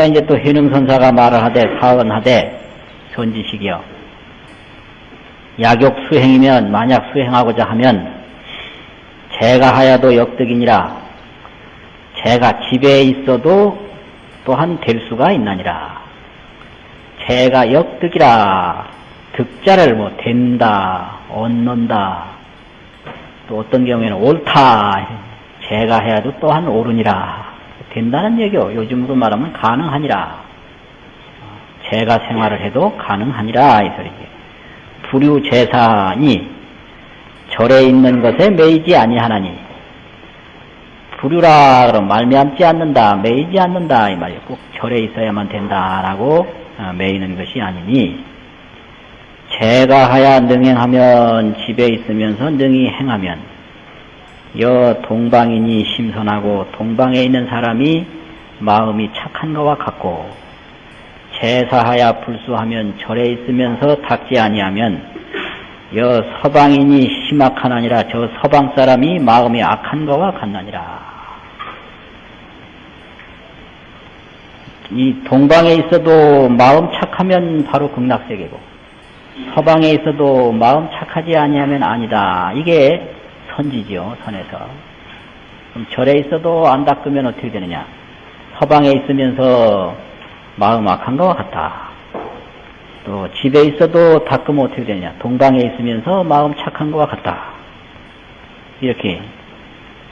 그러니까 이제 또 현흥선사가 말을 하되 사언하되 선지식이요. 약욕 수행이면 만약 수행하고자 하면 제가 하여도 역득이니라. 제가 집에 있어도 또한 될 수가 있나니라. 제가 역득이라. 득자를 뭐 된다, 얻는다. 또 어떤 경우에는 옳다. 제가 해야도 또한 옳으니라. 된다는 얘기요. 요즘으로 말하면 가능하니라. 제가 생활을 해도 가능하니라. 이 소리지. 불유 제사니 절에 있는 것에 매이지 아니하나니 불유라 그럼 말미암지 않는다 매이지 않는다 이 말이에요 꼭 절에 있어야만 된다라고 어, 매이는 것이 아니니 제가 하야 능행하면 집에 있으면서 능히 행하면 여 동방인이 심선하고 동방에 있는 사람이 마음이 착한 것과 같고 제사하야 불수하면 절에 있으면서 닦지 아니하면 여 서방인이 심악하나니라 저 서방 사람이 마음이 악한 것과 같나니라. 이 동방에 있어도 마음 착하면 바로 극락세계고 서방에 있어도 마음 착하지 아니하면 아니다. 이게 선지지요, 선에서. 그럼 절에 있어도 안 닦으면 어떻게 되느냐? 서방에 있으면서 마음 악한 것과 같다. 또 집에 있어도 닦으면 어떻게 되냐? 동방에 있으면서 마음 착한 것과 같다. 이렇게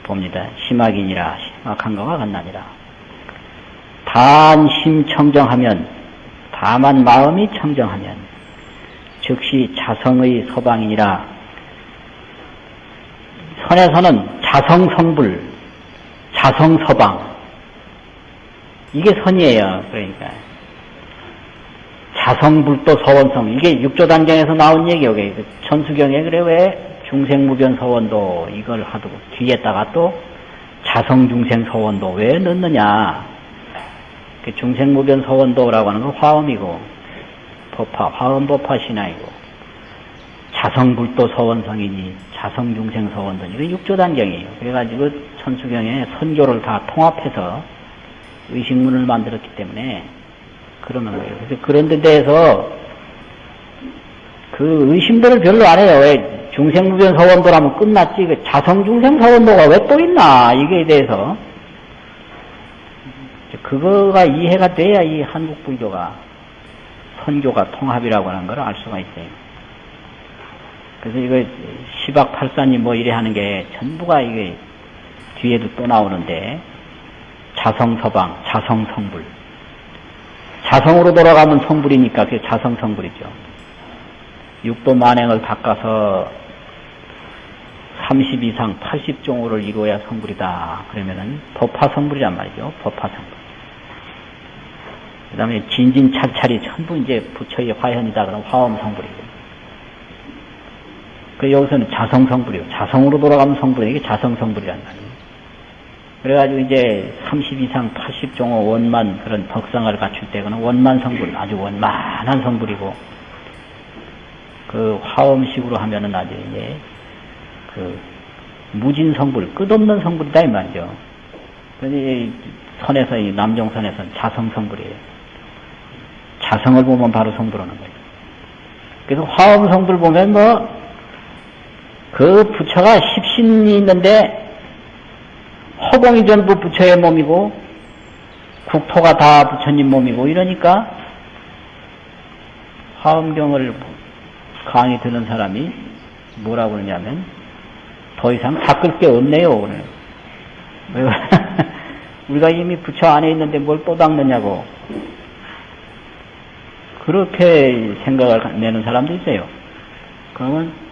봅니다. 심악이니라 심악한 것과 같나니라. 단심 청정하면 다만 마음이 청정하면 즉시 자성의 서방이니라 선에서는 자성성불 자성서방 이게 선이에요. 그러니까 자성불도 서원성 이게 육조단경에서 나온 얘기예요. 그 천수경에 그래 왜 중생무변 서원도 이걸 하고 뒤에다가 또 자성중생 서원도 왜 넣느냐? 그 중생무변 서원도라고 하는 건 화엄이고 법화 화엄법화 신화이고 자성불도 서원성이니 자성중생 서원도 이게 육조 단경이에요. 그래가지고 천수경에 선교를 다 통합해서 의식문을 만들었기 때문에 그러는 거예요. 그래서 그런 데 대해서 그 의심들을 별로 안 해요. 왜 중생무변 서원도라면 끝났지. 그 자성중생 서원도가 왜 또 있나. 이거에 대해서. 그거가 이해가 돼야 이 한국 불교가 선교가 통합이라고 하는 걸 알 수가 있어요. 그래서 이거 시박팔산이 뭐 이래 하는 게 전부가 이게 뒤에도 또 나오는데 자성서방, 자성성불. 자성으로 돌아가면 성불이니까 그게 자성성불이죠. 육도 만행을 닦아서 30 이상 80종호를 이루어야 성불이다. 그러면은 법화성불이란 말이죠. 법화성불. 그 다음에 진진찰찰이 전부 이제 부처의 화현이다. 그럼 화엄성불이고. 그 여기서는 자성성불이요. 자성으로 돌아가면 성불이 이게 자성성불이란 말이에요. 그래가지고 이제 30 이상 80종호 원만 그런 덕상을 갖출 때 그는 원만 성불, 아주 원만한 성불이고, 그 화엄식으로 하면은 아주 이제 그 무진 성불, 끝없는 성불이다 이 말이죠. 그래서 선에서 이 남종선에서는 자성 성불이에요. 자성을 보면 바로 성불하는 거예요. 그래서 화엄 성불 보면 뭐 그 부처가 십신이 있는데 허공이 전부 부처의 몸이고 국토가 다 부처님 몸이고 이러니까 화엄경을 강의 듣는 사람이 뭐라고 그러냐면 더 이상 닦을 게 없네요. 오늘 우리가 이미 부처 안에 있는데 뭘 또 닦느냐고. 그렇게 생각을 내는 사람도 있어요. 그러면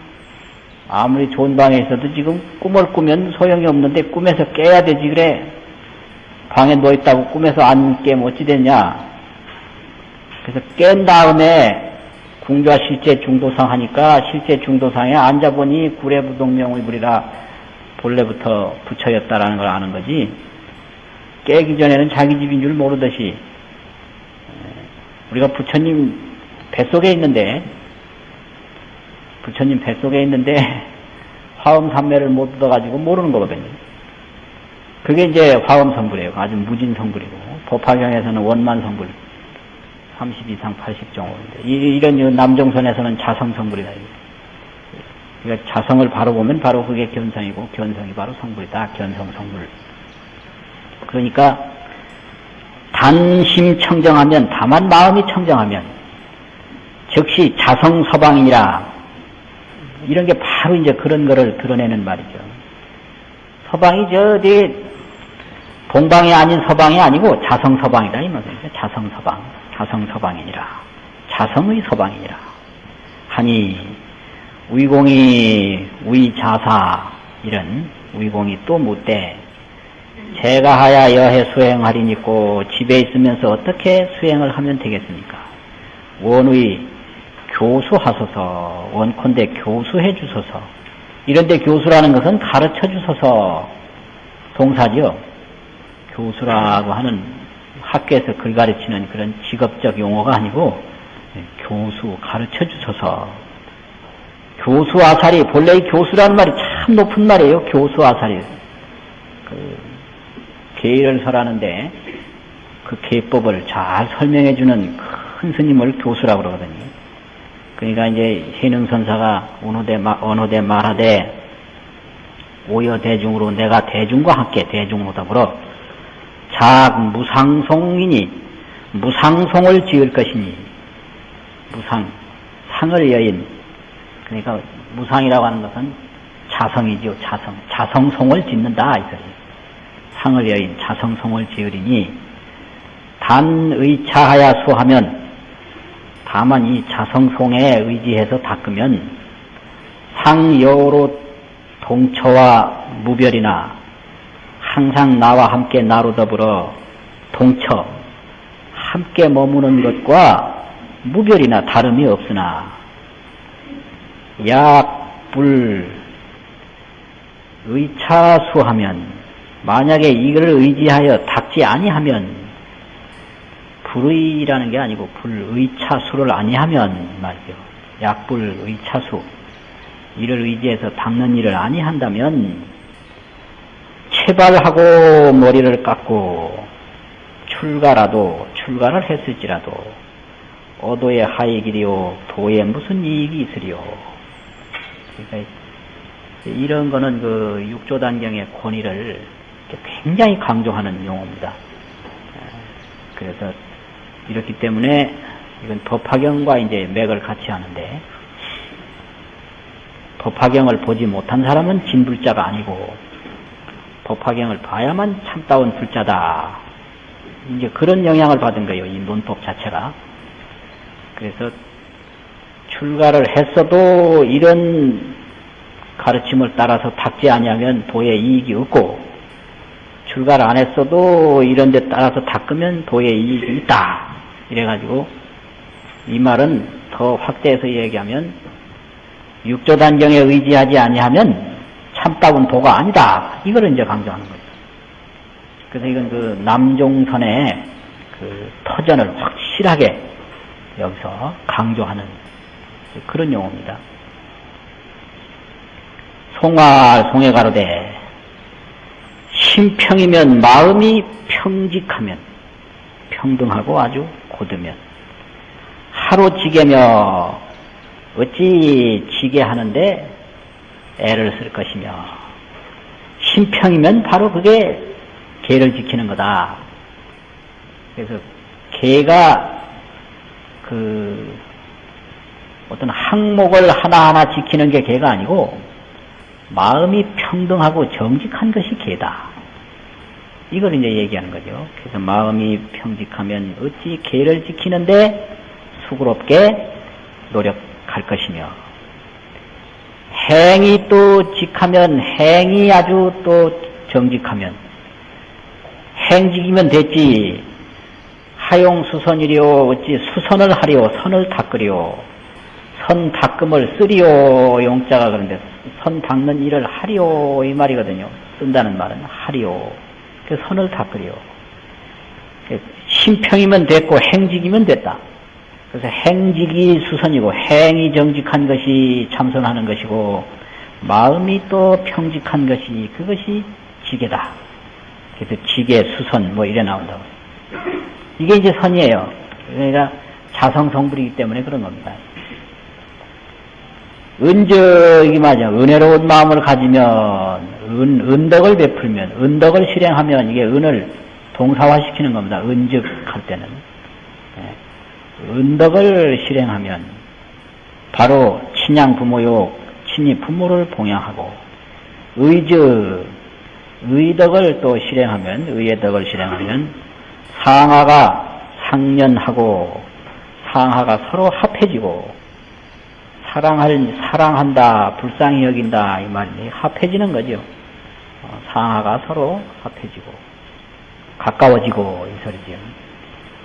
아무리 좋은 방에 있어도 지금 꿈을 꾸면 소용이 없는데 꿈에서 깨야 되지 그래. 방에 누워있다고 꿈에서 안 깨면 어찌 됐냐. 그래서 깬 다음에 궁좌 실제 중도상 하니까 실제 중도상에 앉아보니 구례부동명의 불이라 본래부터 부처였다라는 걸 아는 거지. 깨기 전에는 자기 집인 줄 모르듯이 우리가 부처님 뱃속에 있는데 부처님 뱃속에 있는데 화엄 삼매를 못 얻어가지고 모르는 거거든요. 그게 이제 화엄 성불이에요. 아주 무진 성불이고 법화경에서는 원만 성불 30 이상 80 정도인데 이, 런 남종선에서는 자성 성불이다. 그러니까 자성을 바로 보면 바로 그게 견성이고 견성이 바로 성불이다. 견성 성불. 그러니까 단심 청정하면 다만 마음이 청정하면 즉시 자성 서방이라 이런 게 바로 이제 그런 거를 드러내는 말이죠. 서방이 저 어디 동방이 아닌 서방이 아니고 자성 서방이다 이 말이죠. 자성 서방, 자성 서방이니라. 자성의 서방이니라. 하니 위공이 위자사 이런 위공이 또 묻되 제가 하야 여해 수행하리니고 집에 있으면서 어떻게 수행을 하면 되겠습니까? 원의 교수하소서 원컨대 교수해 주소서 이런데 교수라는 것은 가르쳐 주소서 동사죠. 교수라고 하는 학교에서 글 가르치는 그런 직업적 용어가 아니고 교수 가르쳐 주소서 교수 아사리 본래 이 교수라는 말이 참 높은 말이에요. 교수 아사리 그 계의를 설하는데 그 계법을 잘 설명해 주는 큰 스님을 교수라고 그러거든요. 그러니까 이제 해능선사가 언어대, 언어대 말하되 오여 대중으로 내가 대중과 함께 대중으로 더불어 작 무상송이니 무상송을 지을 것이니 무상 상을 여인. 그러니까 무상이라고 하는 것은 자성이죠 자성. 자성송을 짓는다 이 소리. 상을 여인 자성송을 지으리니 단의차하야 수하면 다만 이 자성송에 의지해서 닦으면 상여로 동처와 무별이나 항상 나와 함께 나로 더불어 동처 함께 머무는 것과 무별이나 다름이 없으나 약, 불, 의차수하면 만약에 이걸 의지하여 닦지 아니하면 불의라는 게 아니고 불의차수를 아니하면 말이죠. 약불의차수 이를 의지해서 닦는 일을 아니한다면 체발하고 머리를 깎고 출가라도 출가를 했을지라도 어도의 하익이리요 도에 무슨 이익이 있으리요. 그러니까 이런 거는 그 육조단경의 권위를 굉장히 강조하는 용어입니다. 그래서 이렇기 때문에 이건 법화경과 이제 맥을 같이 하는데 법화경을 보지 못한 사람은 진불자가 아니고 법화경을 봐야만 참다운 불자다. 이제 그런 영향을 받은 거예요. 이 문법 자체가. 그래서 출가를 했어도 이런 가르침을 따라서 닦지 아니하면 도에 이익이 없고 출가를 안 했어도 이런 데 따라서 닦으면 도에 이익이 있다. 이래가지고 이 말은 더 확대해서 얘기하면 육조 단경에 의지하지 아니하면 참다운 도가 아니다. 이걸 이제 강조하는 거죠. 그래서 이건 그 남종선의 그 터전을 확실하게 여기서 강조하는 그런 용어입니다. 송화 송해 가로되 심평이면 마음이 평직하면 평등하고 아주 고두면 하루 지게며 어찌 지게 하는데 애를 쓸 것이며 심평이면 바로 그게 개를 지키는 거다. 그래서 개가 그 어떤 항목을 하나하나 지키는 게 개가 아니고 마음이 평등하고 정직한 것이 개다. 이걸 이제 얘기하는 거죠. 그래서 마음이 평직하면 어찌 개를 지키는데 수고롭게 노력할 것이며 행이 또 직하면 행이 아주 또 정직하면 행직이면 됐지. 하용 수선이리오 어찌 수선을 하리오 선을 닦으리오 선 닦음을 쓰리오. 용자가 그런데 선 닦는 일을 하리오. 이 말이거든요. 쓴다는 말은 하리오 그 선을 닦으리오 심평이면 됐고 행직이면 됐다 그래서 행직이 수선이고 행이 정직한 것이 참선하는 것이고 마음이 또 평직한 것이 그것이 지게다. 그래서 지게 수선 뭐 이래 나온다고. 이게 이제 선이에요. 그러니까 자성성불이기 때문에 그런 겁니다. 은적이 맞아. 은혜로운 마음을 가지면, 은, 은덕을 베풀면, 은덕을 실행하면 이게 은을 동사화시키는 겁니다. 은적 할 때는. 예. 은덕을 실행하면, 바로 친양 부모요, 친히 부모를 봉양하고, 의적, 의덕을 또 실행하면, 의의 덕을 실행하면, 상하가 상년하고, 상하가 서로 합해지고, 사랑할, 사랑한다, 불쌍히 여긴다, 이 말이 합해지는 거죠. 어, 상하가 서로 합해지고, 가까워지고, 이 소리죠.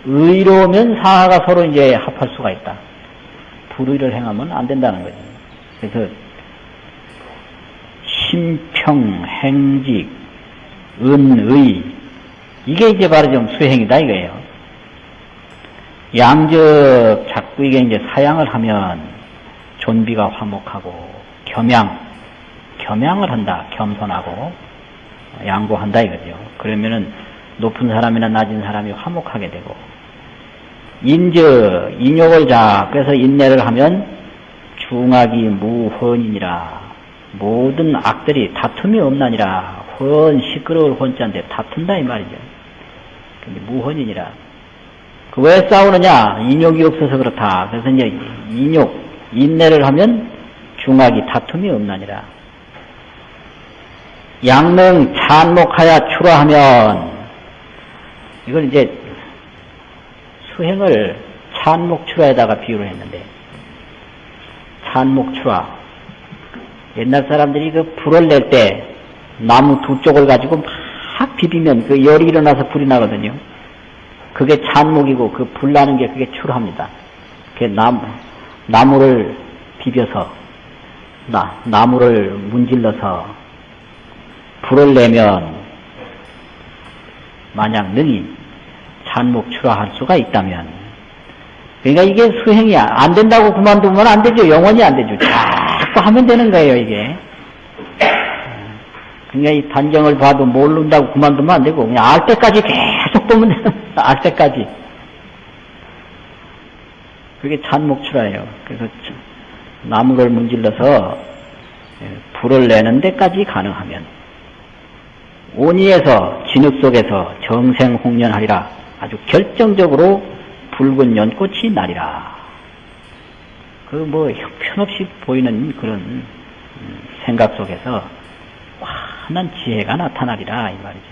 의로우면 상하가 서로 이제 합할 수가 있다. 불의를 행하면 안 된다는 거죠. 그래서, 심평, 행직, 은의, 이게 이제 바로 좀 수행이다 이거예요. 양적, 자꾸 이게 이제 사양을 하면, 존비가 화목하고 겸양, 겸양을 한다. 겸손하고 양보한다 이거죠. 그러면은 높은 사람이나 낮은 사람이 화목하게 되고 인저, 인욕을 자, 그래서 인내를 하면 중악이 무헌이니라. 모든 악들이 다툼이 없나니라. 헌, 시끄러울 헌자인데 다툰다 이 말이죠. 근데 무헌이니라. 그 왜 싸우느냐? 인욕이 없어서 그렇다. 그래서 이제 인욕, 인내를 하면 중악이 다툼이 없나니라. 양능 찬목하여 추라하면 이걸 이제 수행을 찬목추라에다가 비유를 했는데 찬목추라 옛날 사람들이 그 불을 낼 때 나무 두 쪽을 가지고 막 비비면 그 열이 일어나서 불이 나거든요. 그게 찬목이고 그 불 나는 게 그게 추라합니다. 그 나무 나무를 비벼서 나, 나무를 문질러서 불을 내면 만약 능히 잔목 출하할 수가 있다면 그러니까 이게 수행이야 안 된다고 그만두면 안 되죠. 영원히 안 되죠. 자꾸 하면 되는 거예요 이게. 그러니까 이 단정을 봐도 모른다고 그만두면 안 되고 그냥 알 때까지 계속 보면 알 때까지 그게 찬목출하예요. 그래서 나무를 문질러서 예, 불을 내는 데까지 가능하면 온이에서 진흙 속에서 정생홍련하리라 아주 결정적으로 붉은 연꽃이 나리라. 그 뭐 형편없이 보이는 그런 음, 생각 속에서 환한 지혜가 나타나리라 이 말이죠.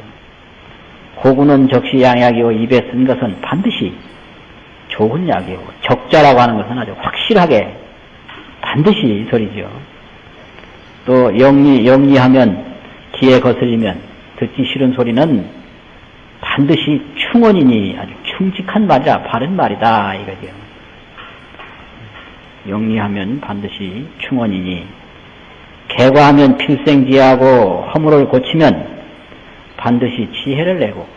고구는 적시 양약이요 입에 쓴 것은 반드시 좋은 약이고 적 자라고 하는 것은 아주 확실하게 반드시 이 소리죠. 또 영리 영리하면 귀에 거슬리면 듣기 싫은 소리는 반드시 충원이니 아주 충직한 말이라 바른 말이다 이거죠. 영리하면 반드시 충원이니 개과하면 필생지하고 허물을 고치면 반드시 지혜를 내고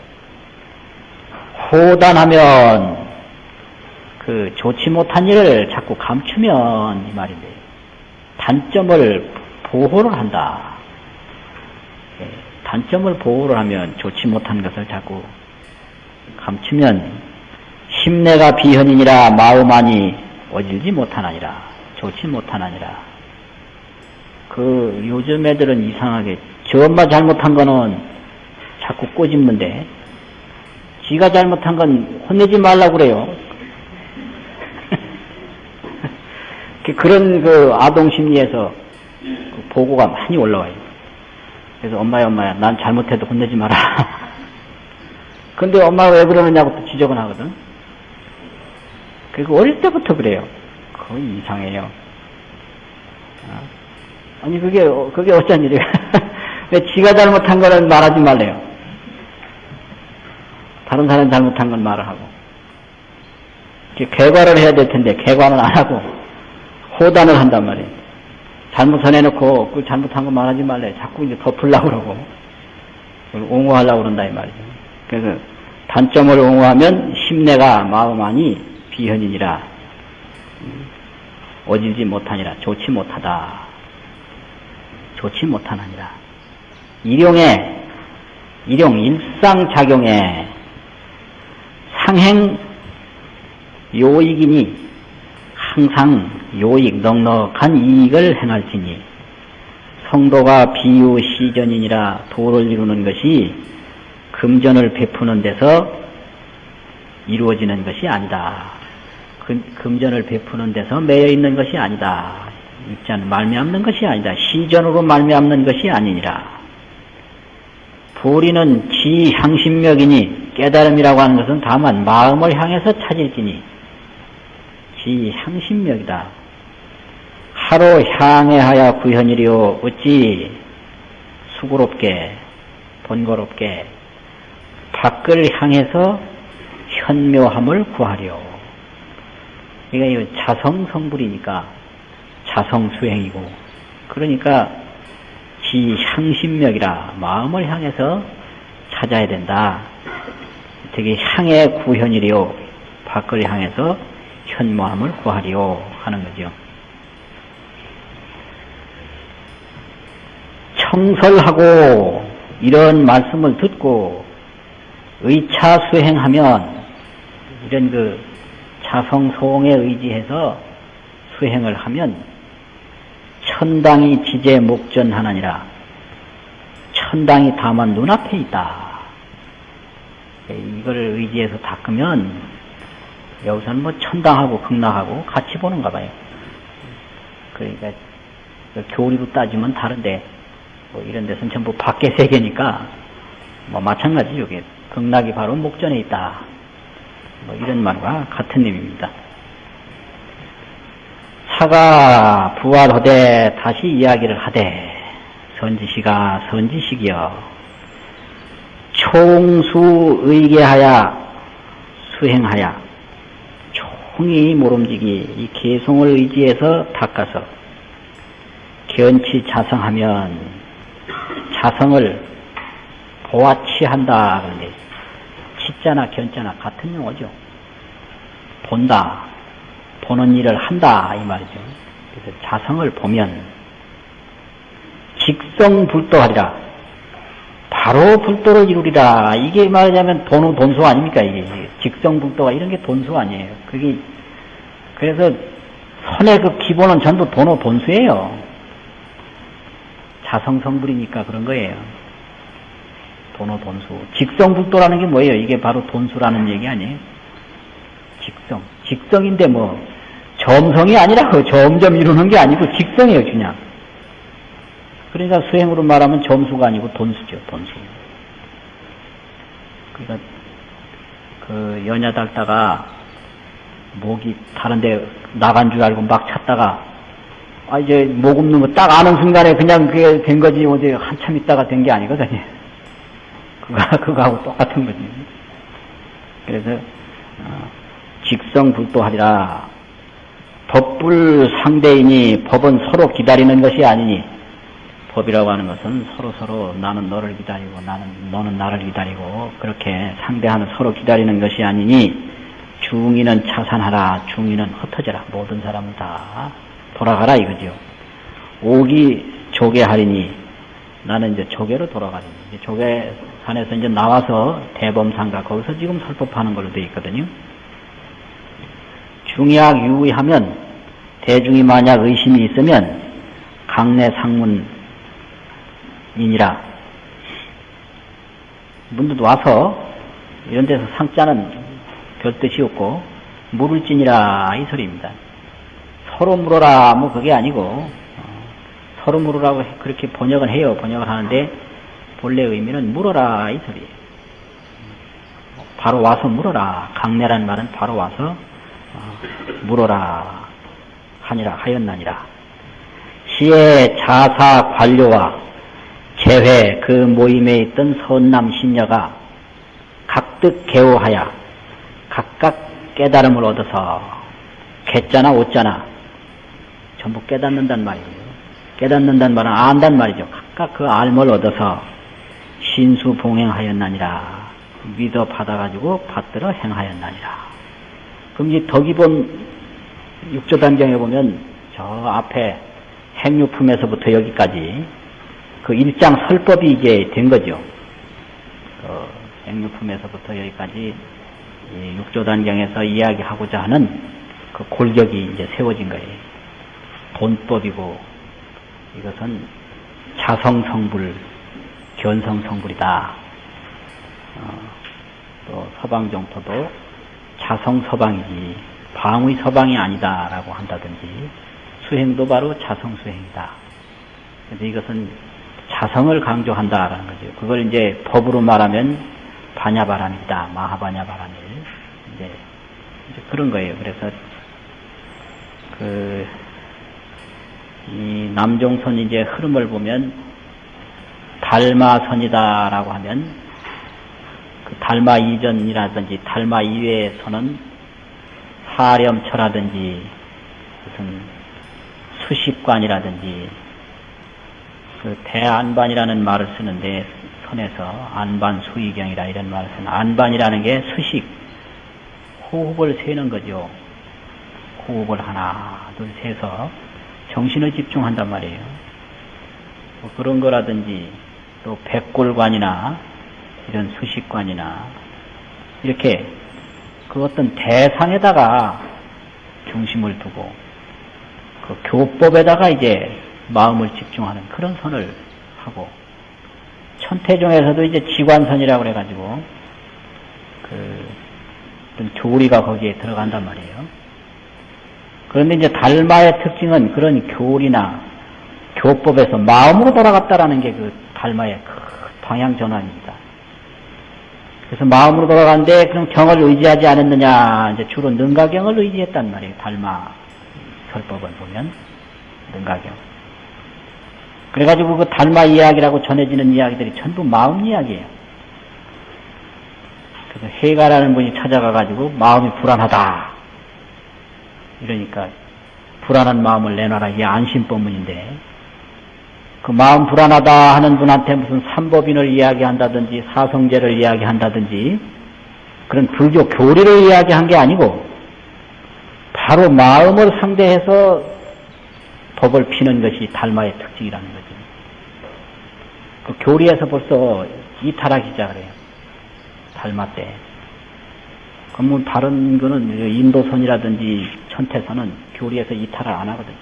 호단하면 그 좋지 못한 일을 자꾸 감추면 이 말인데 단점을 보호를 한다. 예, 단점을 보호를 하면 좋지 못한 것을 자꾸 감추면 심내가 비현이니라 마음 안이 어질지 못하나니라 좋지 못하나니라 그 요즘 애들은 이상하게 저 엄마 잘못한 거는 자꾸 꼬집는데 지가 잘못한 건 혼내지 말라고 그래요. 그런 그 아동 심리에서 그 보고가 많이 올라와요. 그래서 엄마야 엄마야 난 잘못해도 혼내지 마라. 근데 엄마가 왜 그러느냐고 또 지적은 하거든. 그리고 어릴 때부터 그래요. 거의 이상해요. 어? 아니 그게 그게 어쩐 일이야. 왜 지가 잘못한 거는 말하지 말래요. 다른 사람 잘못한 건 말을 하고. 개과를 해야 될 텐데 개과는 안 하고 호단을 한단 말이에요. 잘못을 해놓고 그 잘못한 거 말하지 말래. 자꾸 이제 덮으려고 그러고 옹호하려고 그런다 이 말이죠. 그래서 단점을 옹호하면 심내가 마음 안이 비현이니라 어질지 못하니라 좋지 못하다. 좋지 못하느니라. 일용에 일용 일상작용에 상행 요익이니 항상 요익 넉넉한 이익을 행할지니 성도가 비유 시전이니라 도를 이루는 것이 금전을 베푸는 데서 이루어지는 것이 아니다. 금, 금전을 베푸는 데서 매여 있는 것이 아니다. 입자는 말미암는 것이 아니다. 시전으로 말미암는 것이 아니니라. 불이는 지향심력이니 깨달음이라고 하는 것은 다만 마음을 향해서 찾을지니 지향심력이다. 하루 향해하여 구현이리오 어찌 수고롭게 번거롭게 밖을 향해서 현묘함을 구하려. 이게 자성 성불이니까 자성 수행이고 그러니까 지향심력이라 마음을 향해서 찾아야 된다. 되게 향해 구현이리요. 밖을 향해서 현모함을 구하리요 하는 거죠. 청설하고 이런 말씀을 듣고 의차 수행하면 이런 그 자성소홍에 의지해서 수행을 하면 천당이 지제 목전하나니라 천당이 다만 눈앞에 있다. 이걸 의지해서 닦으면 여기서는 뭐 천당하고 극락하고 같이 보는가 봐요. 그러니까 그 교리로 따지면 다른데 뭐 이런 데서는 전부 밖의 세계니까 뭐 마찬가지 여기 극락이 바로 목전에 있다. 뭐 이런 말과 같은 의미입니다. 사가 부활하되 다시 이야기를 하되 선지시가 선지식이여 총수 의계하여 수행하여 총이 모름지기 이 개성을 의지해서 닦아서 견치 자성하면 자성을 보아치한다 그런데 치자나 견자나 같은 용어죠. 본다, 보는 일을 한다 이 말이죠. 그래서 자성을 보면 직성불도하리라. 바로 불도를 이루리라. 이게 말하자면 돈은 돈수 아닙니까? 이게 직성불도가 이런 게 돈수 아니에요. 그게 그래서 선의 그 기본은 전부 돈호 돈수예요. 자성 성불이니까 그런 거예요. 돈호 돈수. 직성불도라는 게 뭐예요? 이게 바로 돈수라는 얘기 아니에요? 직성. 직성인데 뭐 점성이 아니라 그 점점 이루는 게 아니고 직성이에요, 그냥. 그러니까 수행으로 말하면 점수가 아니고 돈수죠, 돈수. 그러니까 그 연야 닦다가 목이 다른데 나간 줄 알고 막 찾다가 아 이제 목 없는 거딱 아는 순간에 그냥 그게 된 거지 어제 한참 있다가 된 게 아니거든요. 그거 그거하고 똑같은 거지. 그래서 어, 직성불도하리라. 법불 상대이니 법은 서로 기다리는 것이 아니니 법이라고 하는 것은 서로 서로 나는 너를 기다리고 나는 너는 나를 기다리고 그렇게 상대하는 서로 기다리는 것이 아니니 중이는 차산하라 중이는 흩어져라 모든 사람은 다 돌아가라 이거죠. 오기 조개하리니 나는 이제 조개로 돌아가리니 조개산에서 이제 나와서 대범상가 거기서 지금 설법하는 걸로 되어 있거든요. 중약 유의하면 대중이 만약 의심이 있으면 강내 상문 이니라. 문득 와서 이런 데서 상자는 별 뜻이 없고 물을 찌니라 이 소리입니다. 서로 물어라 뭐 그게 아니고 어, 서로 물으라고 그렇게 번역을 해요. 번역을 하는데 본래 의미는 물어라 이 소리예요. 바로 와서 물어라. 강내라는 말은 바로 와서 어, 물어라 하니라 하였나니라. 시의 자사 관료와 재회 그 모임에 있던 선남 신녀가 각득 개호하여 각각 깨달음을 얻어서 개자나 옷자나 전부 깨닫는단 말이에요. 깨닫는단 말은 안단 말이죠. 각각 그 알을 얻어서 신수 봉행하였나니라. 믿어 받아가지고 받들어 행하였나니라. 그럼 이제 더 기본 육조 단정에 보면 저 앞에 행유품에서부터 여기까지 그 일장 설법이 이제 된 거죠. 그 행유품에서부터 여기까지 이 육조단경에서 이야기하고자 하는 그 골격이 이제 세워진 거예요. 돈법이고 이것은 자성성불, 견성성불이다. 어, 또 서방정토도 자성서방이지 방의 서방이 아니다라고 한다든지 수행도 바로 자성수행이다. 그래서 이것은 자성을 강조한다라는 거죠. 그걸 이제 법으로 말하면 반야바람이다. 마하반야바람일. 이제, 이제 그런 거예요. 그래서 그, 이 남종선 이제 흐름을 보면 달마선이다라고 하면 그 달마 이전이라든지 달마 이외에서는 사렴처라든지 무슨 수식관이라든지 그 대안반이라는 말을 쓰는데 선에서 안반 수의경이라 이런 말을 쓰는 안반이라는 게 수식 호흡을 세는 거죠. 호흡을 하나 둘 세서 정신을 집중한단 말이에요. 뭐 그런 거라든지 또 백골관이나 이런 수식관이나 이렇게 그 어떤 대상에다가 중심을 두고 그 교법에다가 이제 마음을 집중하는 그런 선을 하고 천태종에서도 이제 지관선이라고 그래가지고 그 어떤 교리가 거기에 들어간단 말이에요. 그런데 이제 달마의 특징은 그런 교리나 교법에서 마음으로 돌아갔다라는 게 그 달마의 큰 방향 전환입니다. 그래서 마음으로 돌아가는데 그럼 경을 의지하지 않았느냐 이제 주로 능가경을 의지했단 말이에요. 달마 설법을 보면 능가경. 그래가지고 그 달마 이야기라고 전해지는 이야기들이 전부 마음 이야기예요. 그래서 해가라는 분이 찾아가가지고 마음이 불안하다. 이러니까 불안한 마음을 내놔라. 이게 안심법문인데 그 마음 불안하다 하는 분한테 무슨 삼법인을 이야기한다든지 사성제를 이야기한다든지 그런 불교 교리를 이야기한 게 아니고 바로 마음을 상대해서 법을 피는 것이 달마의 특징이라는 거죠. 그 교리에서 벌써 이탈하기 시작을 해요. 달마 때. 그럼 뭐 다른 거는 인도선이라든지 천태선은 교리에서 이탈을 안 하거든요.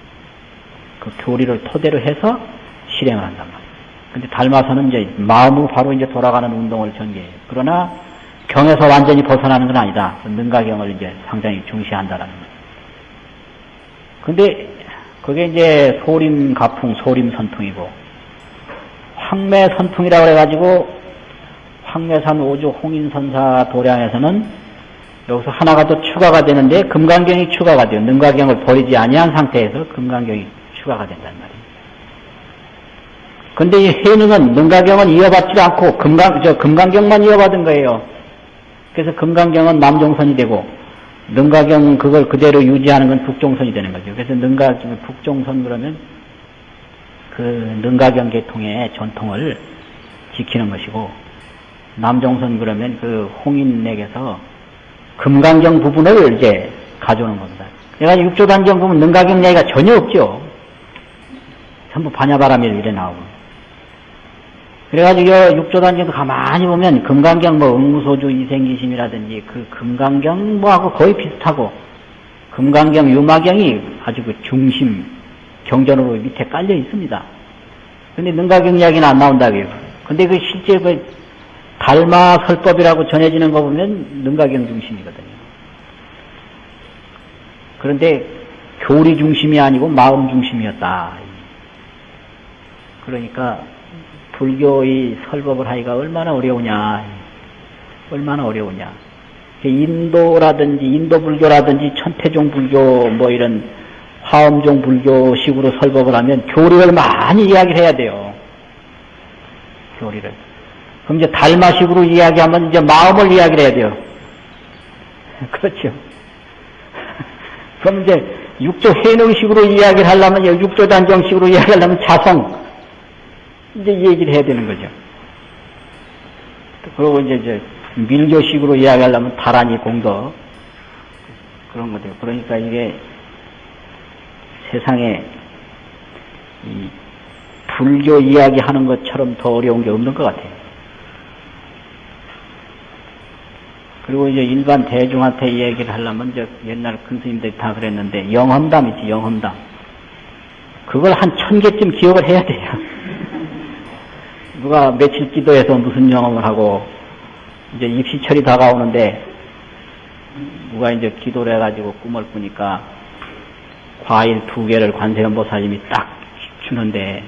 그 교리를 토대로 해서 실행을 한단 말이에요. 근데 달마선은 이제 마음으로 바로 이제 돌아가는 운동을 전개해요. 그러나 경에서 완전히 벗어나는 건 아니다. 능가경을 이제 상당히 중시한다라는 거예요. 근데 그게 이제 소림 가풍, 소림 선풍이고 황매 선풍이라고 해가지고 황매산 오주 홍인선사 도량에서는 여기서 하나가 더 추가가 되는데 금강경이 추가가 돼요. 능가경을 버리지 아니한 상태에서 금강경이 추가가 된단 말이에요. 근데 이 해능은 능가경은 이어받지 않고 금강, 저 금강경만 이어받은 거예요. 그래서 금강경은 남종선이 되고 능가경 그걸 그대로 유지하는 건 북종선이 되는 거죠. 그래서 능가 북종선 그러면 그 능가경 계통의 전통을 지키는 것이고 남종선 그러면 그 홍인에게서 금강경 부분을 이제 가져오는 겁니다. 그래가지고 육조단경 보면 능가경 얘기가 전혀 없죠. 전부 반야바람이 이래 나오고. 그래가지고 육조단경도 가만히 보면 금강경 뭐 응무소주 이생기심이라든지 그 금강경 뭐하고 거의 비슷하고 금강경 유마경이 아주 그 중심 경전으로 밑에 깔려 있습니다. 근데 능가경 이야기는 안 나온다고요. 근데 그 실제 그 달마 설법이라고 전해지는 거 보면 능가경 중심이거든요. 그런데 교리 중심이 아니고 마음 중심이었다. 그러니까 불교의 설법을 하기가 얼마나 어려우냐. 얼마나 어려우냐. 인도라든지 인도 불교라든지 천태종 불교 뭐 이런 화엄종 불교식으로 설법을 하면 교리를 많이 이야기를 해야 돼요. 교리를. 그럼 이제 달마식으로 이야기하면 이제 마음을 이야기를 해야 돼요. 그렇죠. 그럼 이제 육조 해능식으로 이야기를 하려면 육조 단정식으로 이야기하려면 자성, 이제 얘기를 해야 되는 거죠. 그리고 이제, 이제 밀교식으로 이야기하려면 다란이 공덕 그런 거죠. 그러니까 이게 세상에 이 불교 이야기하는 것처럼 더 어려운 게 없는 것 같아요. 그리고 이제 일반 대중한테 이 얘기를 하려면 이제 옛날 큰 스님들이 다 그랬는데 영험담 있지 영험담 그걸 한 천 개쯤 기억을 해야 돼요. 누가 며칠 기도해서 무슨 영험을 하고 이제 입시철이 다가오는데 누가 이제 기도를 해가지고 꿈을 꾸니까 과일 두 개를 관세음보살님이 딱 주는데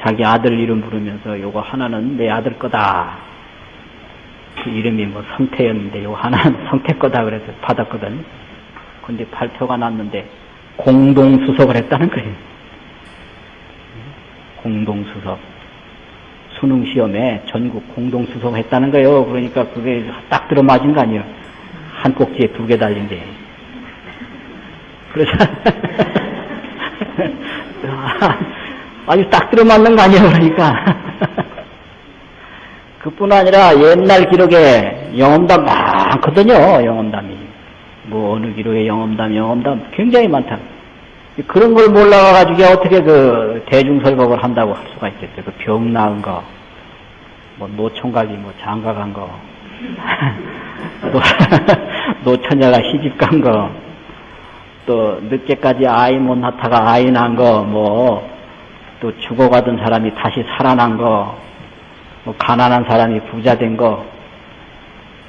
자기 아들 이름 부르면서 요거 하나는 내 아들 거다. 그 이름이 뭐 성태였는데 요 하나는 성태 거다 그래서 받았거든. 근데 발표가 났는데 공동 수석을 했다는 거예요. 공동 수석. 수능 시험에 전국 공동 수석 했다는 거예요. 그러니까 그게 딱 들어맞은 거 아니에요. 한 꼭지에 두 개 달린데. 그래서 아주 딱 들어맞는 거 아니에요. 그러니까. 그뿐 아니라 옛날 기록에 영험담 많거든요. 영험담이. 뭐 어느 기록에 영험담, 영험담 굉장히 많다. 그런 걸 몰라가지고 어떻게 그 대중설법을 한다고 할 수가 있겠어요. 그 병 나은 거, 뭐 노총각이 뭐 장가 간 거, 노처녀가 시집 간 거, 또 늦게까지 아이 못 낳다가 아이 난 거, 뭐 또 죽어가던 사람이 다시 살아난 거, 뭐 가난한 사람이 부자 된 거,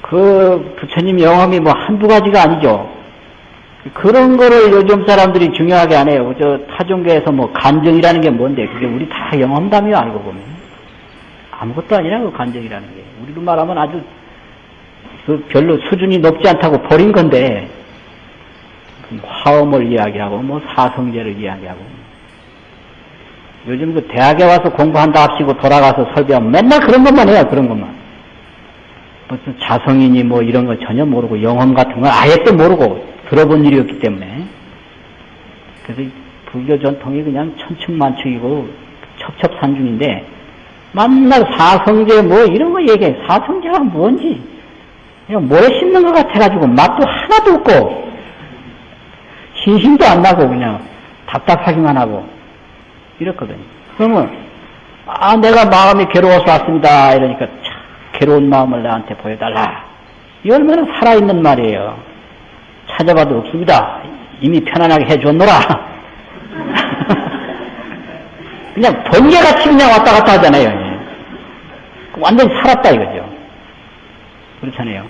그 부처님 영험이 뭐 한두 가지가 아니죠. 그런 거를 요즘 사람들이 중요하게 안 해요. 저 타종교에서 뭐 간정이라는 게 뭔데? 그게 우리 다 영험담이요, 알고 보면. 아무것도 아니라고, 간정이라는 게. 우리로 말하면 아주 그 별로 수준이 높지 않다고 버린 건데, 화엄을 이야기하고, 뭐 사성제를 이야기하고. 요즘 그 대학에 와서 공부한다 합시고 돌아가서 설교하면 맨날 그런 것만 해요, 그런 것만. 무슨 자성이니 뭐 이런 거 전혀 모르고 영험 같은 건 아예 또 모르고 들어본 일이었기 때문에. 그래서 불교 전통이 그냥 천층만층이고 첩첩산중인데 맨날 사성제 뭐 이런 거 얘기해. 사성제가 뭔지. 그냥 모래 씹는 것 같아가지고 맛도 하나도 없고 신심도 안 나고 그냥 답답하기만 하고 이렇거든요 그러면 아 내가 마음이 괴로워서 왔습니다 이러니까 참 괴로운 마음을 나한테 보여달라 이 얼마나 살아있는 말이에요 찾아봐도 없습니다. 이미 편안하게 해줬노라. 그냥 번개같이 그냥 왔다 갔다 하잖아요. 예. 완전히 살았다 이거죠. 그렇잖아요.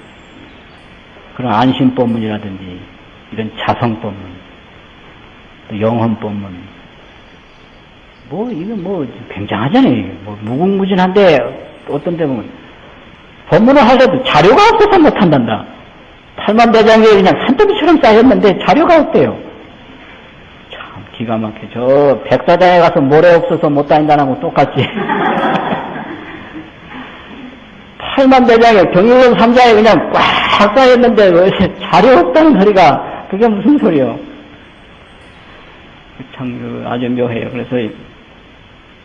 그런 안심법문이라든지 이런 자성법문, 또 영혼법문, 뭐 이거 뭐 굉장하잖아요. 뭐 무궁무진한데 어떤 데 보면 법문을 하려도 자료가 없어서 못한단다. 팔만대장에 그냥 산더미처럼 쌓였는데 자료가 없대요. 참 기가 막혀. 저 백사장에 가서 모래 없어서 못 다닌다는 거 똑같지. 팔만대장에 경일원 삼자에 그냥 꽉 쌓였는데 왜 자료 없다는 소리가 그게 무슨 소리요? 참 아주 묘해요. 그래서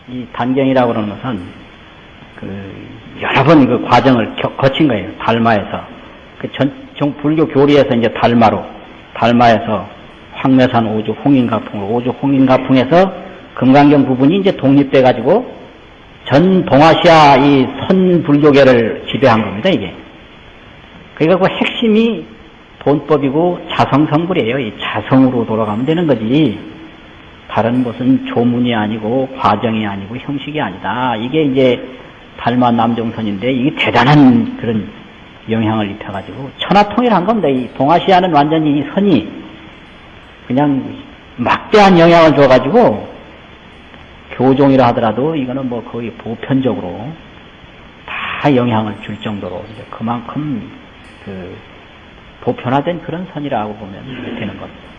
이 단경이라고 그러는 것은 그 여러 번 그 과정을 거친 거예요. 달마에서. 그 전, 정 불교 교리에서 이제 달마로, 달마에서 황매산 오주 홍인가풍으로, 오주 홍인가풍에서 금강경 부분이 이제 독립돼 가지고 전 동아시아 이 선불교계를 지배한 겁니다, 이게. 그러니까 그 핵심이 돈법이고 자성성불이에요. 이 자성으로 돌아가면 되는 거지. 다른 무슨 조문이 아니고 과정이 아니고 형식이 아니다. 이게 이제 달마 남종선인데 이게 대단한 그런 영향을 입혀가지고 천하통일한 겁니다. 이 동아시아는 완전히 이 선이 그냥 막대한 영향을 줘가지고 교종이라 하더라도 이거는 뭐 거의 보편적으로 다 영향을 줄 정도로 이제 그만큼 그 보편화된 그런 선이라고 보면 되는 겁니다.